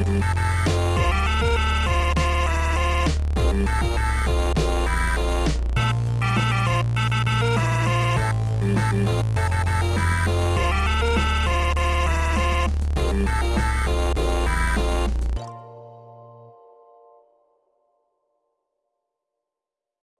We'll be right back.